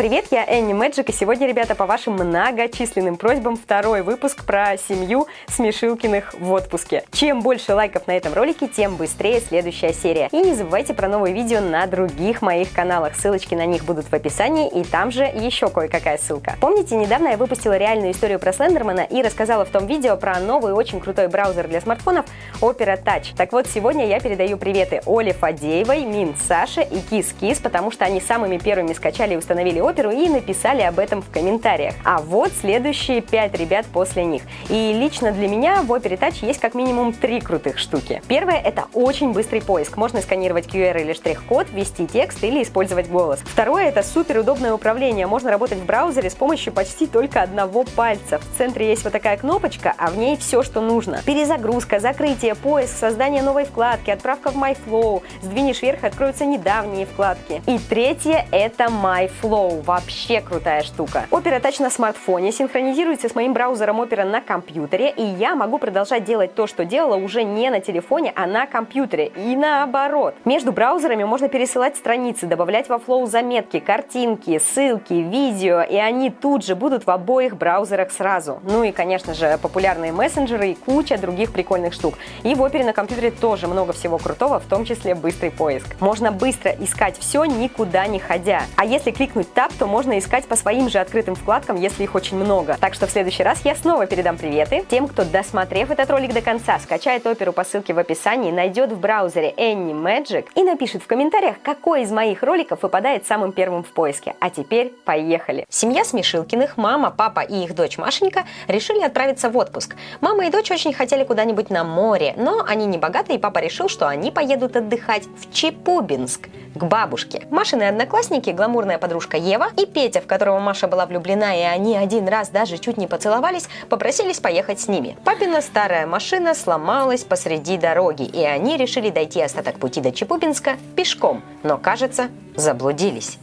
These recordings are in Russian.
Привет, я Энни Мэджик, и сегодня, ребята, по вашим многочисленным просьбам второй выпуск про семью Смешилкиных в отпуске. Чем больше лайков на этом ролике, тем быстрее следующая серия. И не забывайте про новые видео на других моих каналах, ссылочки на них будут в описании, и там же еще кое-какая ссылка. Помните, недавно я выпустила реальную историю про Слендермана и рассказала в том видео про новый очень крутой браузер для смартфонов Opera Touch. Так вот, сегодня я передаю приветы Оле Фадеевой, Мин Саше и Кис Кис, потому что они самыми первыми скачали и установили оперу и написали об этом в комментариях. А вот следующие пять ребят после них. И лично для меня в Opera Touch есть как минимум три крутых штуки. Первое — это очень быстрый поиск. Можно сканировать QR или штрих-код, ввести текст или использовать голос. Второе — это супер удобное управление. Можно работать в браузере с помощью почти только одного пальца. В центре есть вот такая кнопочка, а в ней все, что нужно. Перезагрузка, закрытие, поиск, создание новой вкладки, отправка в MyFlow. Сдвинешь вверх, откроются недавние вкладки. И третье — это MyFlow вообще крутая штука. Opera Touch на смартфоне синхронизируется с моим браузером Opera на компьютере, и я могу продолжать делать то, что делала уже не на телефоне, а на компьютере, и наоборот. Между браузерами можно пересылать страницы, добавлять во Flow заметки, картинки, ссылки, видео, и они тут же будут в обоих браузерах сразу. Ну и, конечно же, популярные мессенджеры и куча других прикольных штук. И в Opera на компьютере тоже много всего крутого, в том числе быстрый поиск. Можно быстро искать все, никуда не ходя. А если кликнуть Tab, то можно искать по своим же открытым вкладкам, если их очень много. Так что в следующий раз я снова передам приветы тем, кто, досмотрев этот ролик до конца, скачает оперу по ссылке в описании, найдет в браузере Annie Magic и напишет в комментариях, какой из моих роликов выпадает самым первым в поиске. А теперь поехали! Семья Смешилкиных, мама, папа и их дочь Машенька решили отправиться в отпуск. Мама и дочь очень хотели куда-нибудь на море, но они не богатые, и папа решил, что они поедут отдыхать в Чепубинск, к бабушке. Машины одноклассники, гламурная подружка Ева и Петя, в которого Маша была влюблена, и они один раз даже чуть не поцеловались, попросились поехать с ними. Папина старая машина сломалась посреди дороги, и они решили дойти остаток пути до Чепупинска пешком, но, кажется, заблудились.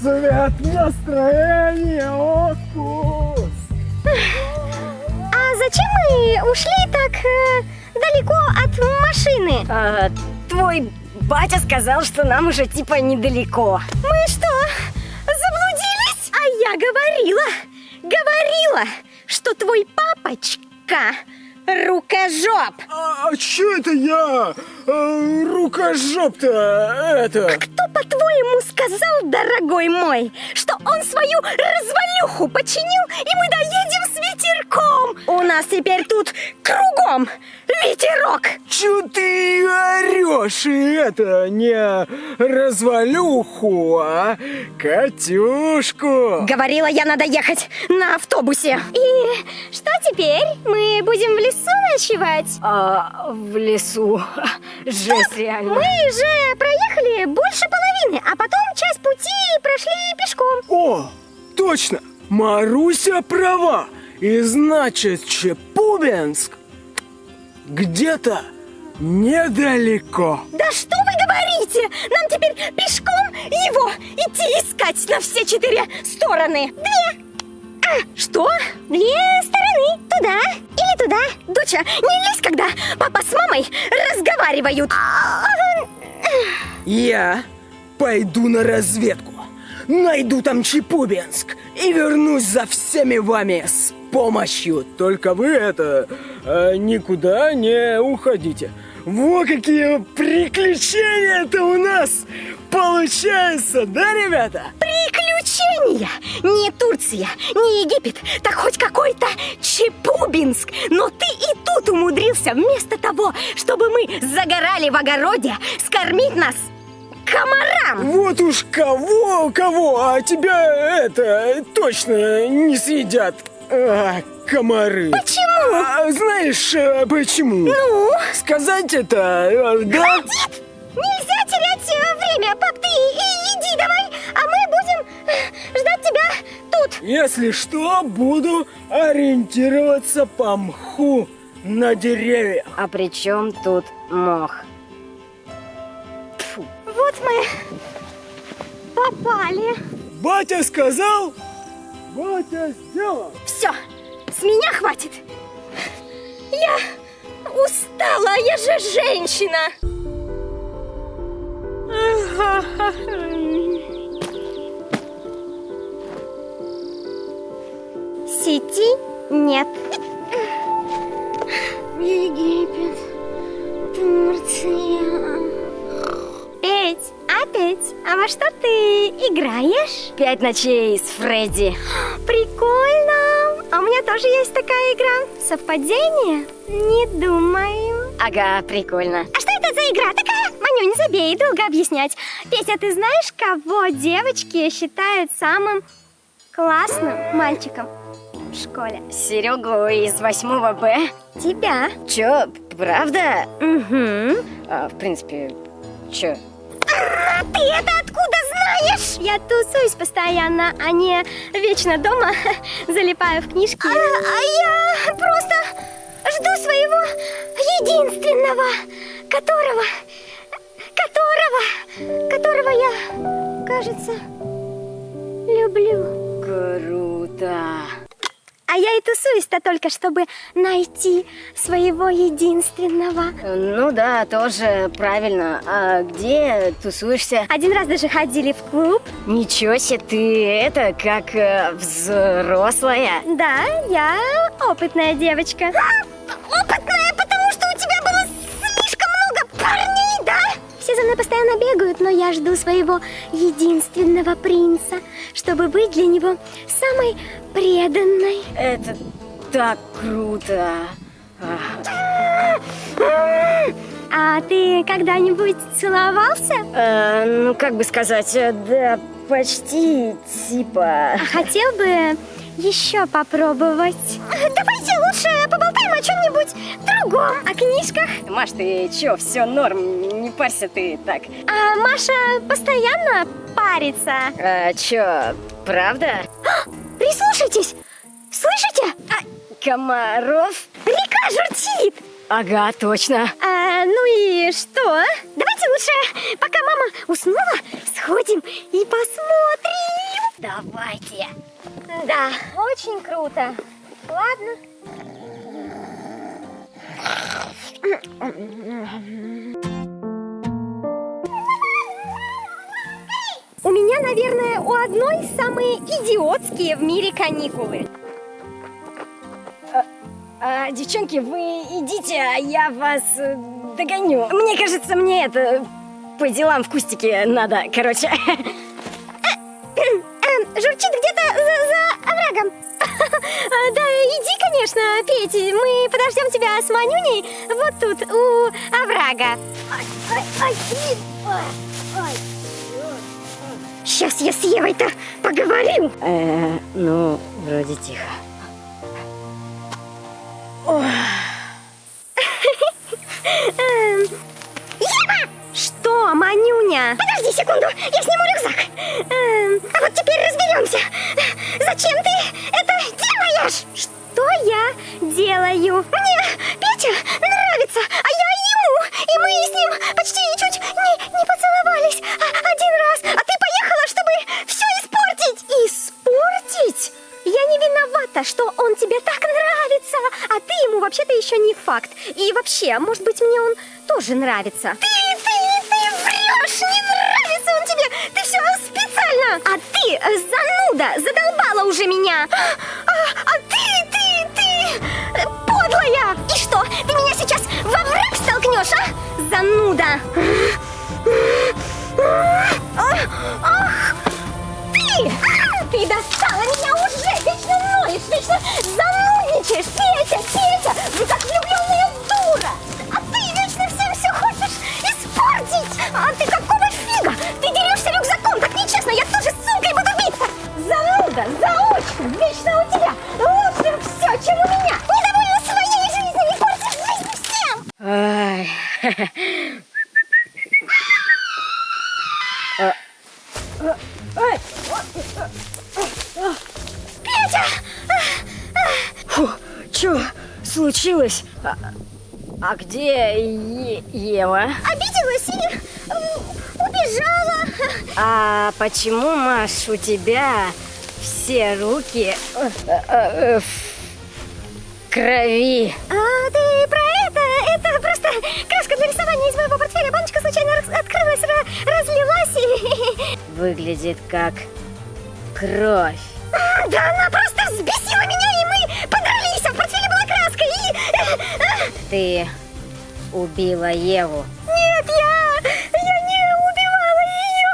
Цвет настроения, отпуск! А зачем мы ушли так э, далеко от машины? А, твой батя сказал, что нам уже типа недалеко. Мы что, заблудились? А я говорила, говорила, что твой папочка рукожоп. А, а чё это я? А, рукожоп-то это... Кто, по-твоему, сказал, дорогой мой, что он свою развалюху починил, и мы доедем ветерком? У нас теперь тут кругом ветерок. Чё ты орёшь? Это не развалюху, а Катюшку. Говорила я, надо ехать на автобусе. И что теперь? Мы будем в лесу ночевать? А, в лесу. Жесть реально. Мы же проехали больше половины, а потом часть пути прошли пешком. О, точно! Маруся права! И значит, Чепубинск где-то недалеко. Да что вы говорите? Нам теперь пешком его идти искать на все четыре стороны. Две. А, что? Две стороны. Туда или туда. Доча, не лезь, когда папа с мамой разговаривают. Я пойду на разведку, найду там Чепубинск и вернусь за всеми вами с помощью. Только вы это э, никуда не уходите. Во какие приключения-то у нас получаются, да, ребята? Приключения! Не Турция, не Египет, так хоть какой-то Чепубинск. Но ты и тут умудрился вместо того, чтобы мы загорали в огороде, скормить нас комарам. Вот уж кого, кого, а тебя это точно не съедят. А, комары. Почему? А, знаешь, а, почему? Ну? Сказать это, а, да? Хватит! Нельзя терять э, время, пап, ты и- иди давай, а мы будем э, ждать тебя тут. Если что, буду ориентироваться по мху на деревьях. А при чем тут мох? вот мы попали. Батя сказал, батя сделал. Все, с меня хватит. Я устала, я же женщина. Сети нет. Египет, Турция, Петь, а во что ты играешь? Пять ночей с Фредди. Прикольно! А у меня тоже есть такая игра. Совпадение? Не думаю. Ага, прикольно. А что это за игра такая? Маню, не забей, долго объяснять. Петя, ты знаешь, кого девочки считают самым классным мальчиком в школе? Серегу из 8 Б. Тебя. Чё, правда? Угу. А, в принципе, чё? А ты это откуда знаешь? Я тусуюсь постоянно, а не вечно дома залипаю в книжки. А, а я просто жду своего единственного, которого, которого, которого я, кажется, люблю. Круто. А я и тусуюсь-то только, чтобы найти своего единственного. Ну да, тоже правильно. А где тусуешься? Один раз даже ходили в клуб. Ничего себе, ты это как э, взрослая. Да, я опытная девочка. Опытная, потому что у тебя было слишком много парней, да? Все за мной постоянно бегают, но я жду своего единственного принца, чтобы быть для него самой преданной. Это так круто. А, ты когда-нибудь целовался? э, ну, как бы сказать, э, да, почти, типа... А хотел бы еще попробовать? Давайте лучше поболтаем о чем-нибудь другом. О книжках. Маш, ты чё, все норм, не парься ты так. А Маша постоянно парится. А, чё, правда? Прислушайтесь! Слышите? А, комаров? Река журчит! Ага, точно. А, ну и что? Давайте лучше, пока мама уснула, сходим и посмотрим. Давайте. Да, очень круто. Ладно. У меня, наверное, у одной самые идиотские в мире каникулы. А, девчонки, вы идите, а я вас э, догоню. Мне кажется, мне это по делам в кустике надо, короче. Эм, журчит где-то за, за оврагом. А, Да, иди, конечно, Петя. Мы подождем тебя с Манюней вот тут, у оврага. Сейчас я с Евой-то поговорю. Э, ну, вроде тихо. Эм, Ева! Что, Манюня? Подожди секунду, я сниму рюкзак. Эм, а вот теперь разберемся. Зачем ты это делаешь? Что я делаю? Мне Петя нравится, а я ему. И мы с ним почти чуть не, не поцеловались а- один раз. А ты поехала, чтобы все испортить. Испортить? Я не виновата, что он тебе так нравится, а ты ему вообще-то еще не факт. И вообще, может быть, мне он тоже нравится. Ты, ты, ты врешь, не нравится он тебе, ты все специально. А ты, зануда, задолбала уже меня. Враг столкнешь, а? Зануда. Ах, ах, ты! А, Ты достала Фу, чё случилось? А, а где Е- Ева? Обиделась и убежала! А почему, Маш, у тебя все руки э, э, э, в крови? А ты про это? Это просто краска для рисования из моего портфеля. Баночка случайно открылась, ра- разлилась и... Выглядит как кровь. Да она просто взбесила меня, и мы подрались, а в портфеле была краска, и... Э, э. Ты убила Еву. Нет, я... Я не убивала ее.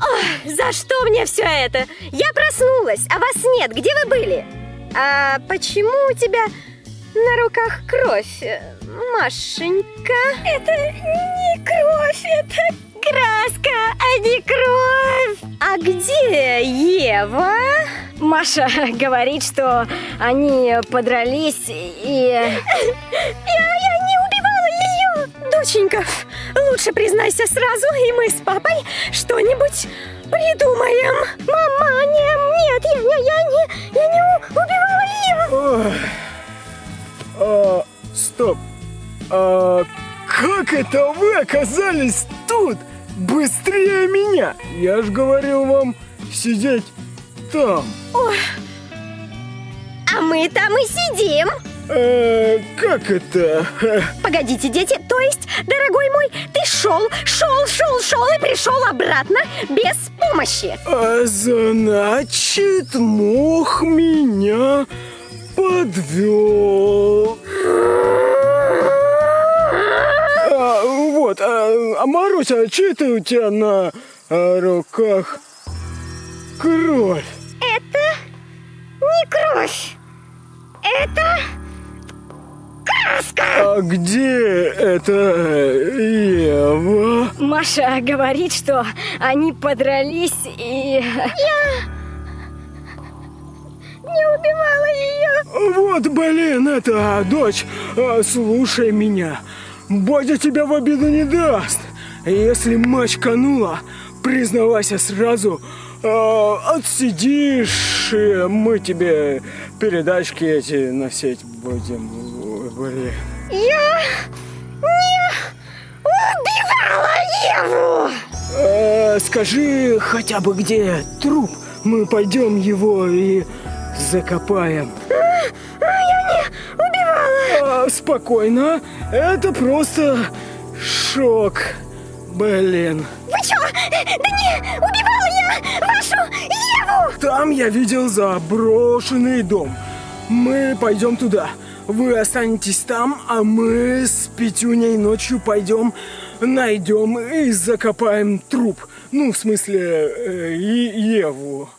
Ох, за что мне все это? Я проснулась, а вас нет. Где вы были? А почему у тебя на руках кровь, э, Машенька? Это не кровь, это краска, а не кровь. А где Ева? Маша говорит, что они подрались и... Я, я не убивала ее! Доченька, лучше признайся сразу, и мы с папой что-нибудь придумаем. Мама, не, нет, я, я, я не, я не убивала ее. Ой. А, стоп. А, как это вы оказались тут? Быстрее меня! Я ж говорил вам сидеть там. А мы там и сидим. Э, как это? Погодите, дети, то есть, дорогой мой, ты шел, шел, шел, шел и пришел обратно без помощи. А значит, мох меня подвел. вот, а, а Маруся, а че это у тебя на а, руках кровь? Это не кровь. Это краска. А где это Ева? Маша говорит, что они подрались и... Не убивала ее. Вот, блин, это, дочь, а, слушай меня. Бодя тебя в обиду не даст. Если мочканула, признавайся сразу, а, отсидишь, и мы тебе передачки эти носить будем. Блин. Я не убивала Еву. А, скажи хотя бы, где труп. Мы пойдем его и закопаем. Спокойно, это просто шок. Блин. Вы что? Да не убивала я вашу Еву. Там я видел заброшенный дом. Мы пойдем туда. Вы останетесь там, а мы с Петюней ночью пойдем, найдем и закопаем труп. Ну, в смысле, э, Еву.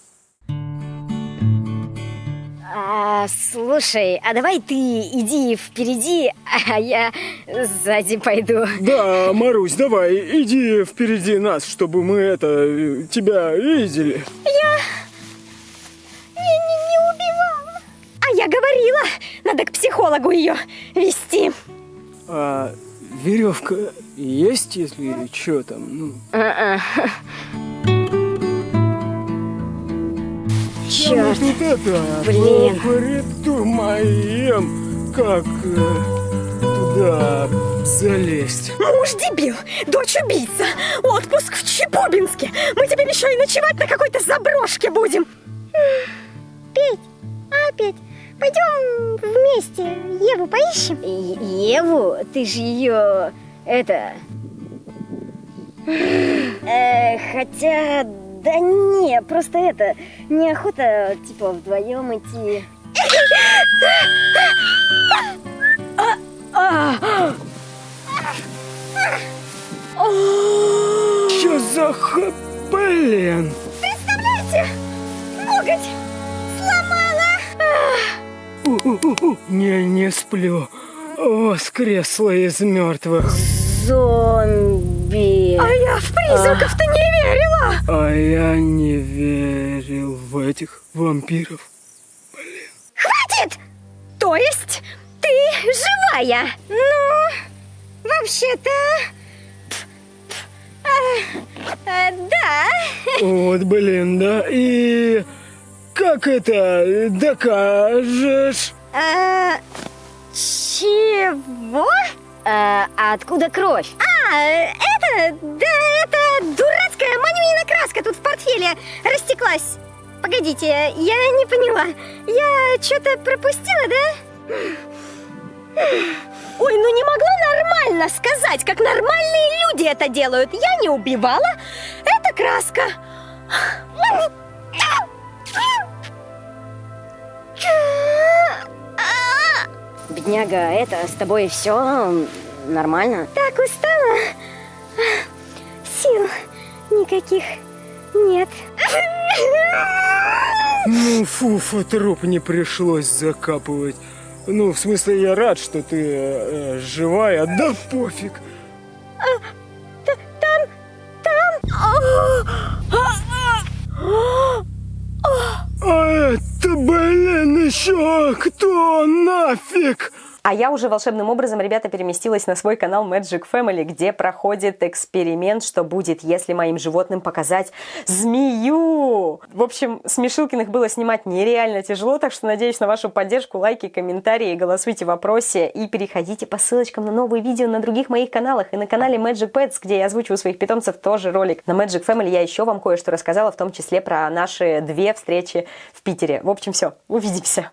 А, слушай, а давай ты иди впереди, а я сзади пойду. Да, Марусь, давай, иди впереди нас, чтобы мы это, тебя видели. Я не, не убивала. А я говорила, надо к психологу ее вести. А веревка есть, если что там? Ну, А-а. мы Черт. тут это, блин. придумаем, как э, туда залезть. Муж дебил, дочь убийца, отпуск в Чепубинске. Мы теперь еще и ночевать на какой-то заброшке будем. Петь, а, Петь, пойдем вместе Еву поищем? Е- Еву? Ты же ее... Это... Э, хотя... Да не, просто это... Неохота, типа, вдвоем идти. Что за х... Блин. Представляете, ноготь сломала. Не, не сплю. Воскресла из мертвых. Зомби. А я в призраков-то не верила. А я не верил в этих вампиров. Хватит! То есть ты живая? Ну, вообще-то... э, э, да. Вот, блин, да. И как это докажешь? А, чего? А, а откуда кровь? А, это, да, это дурацкая манюнина краска тут в портфеле растеклась. Погодите, я не поняла. Я что-то пропустила, да? Ой, ну не могла нормально сказать, как нормальные люди это делают. Я не убивала. Это краска. Бедняга, это, с тобой все нормально? Так устала. Сил никаких нет. Ну, фуфа, труп не пришлось закапывать. Ну, в смысле, я рад, что ты э, живая, да пофиг. Еще кто нафиг? А я уже волшебным образом, ребята, переместилась на свой канал Magic Family, где проходит эксперимент, что будет, если моим животным показать змею. В общем, смешилкиных было снимать нереально тяжело, так что надеюсь на вашу поддержку, лайки, комментарии, голосуйте в вопросе и переходите по ссылочкам на новые видео на других моих каналах и на канале Magic Pets, где я озвучиваю своих питомцев, тоже ролик. На Magic Family я еще вам кое-что рассказала, в том числе про наши две встречи в Питере. В общем, все, увидимся.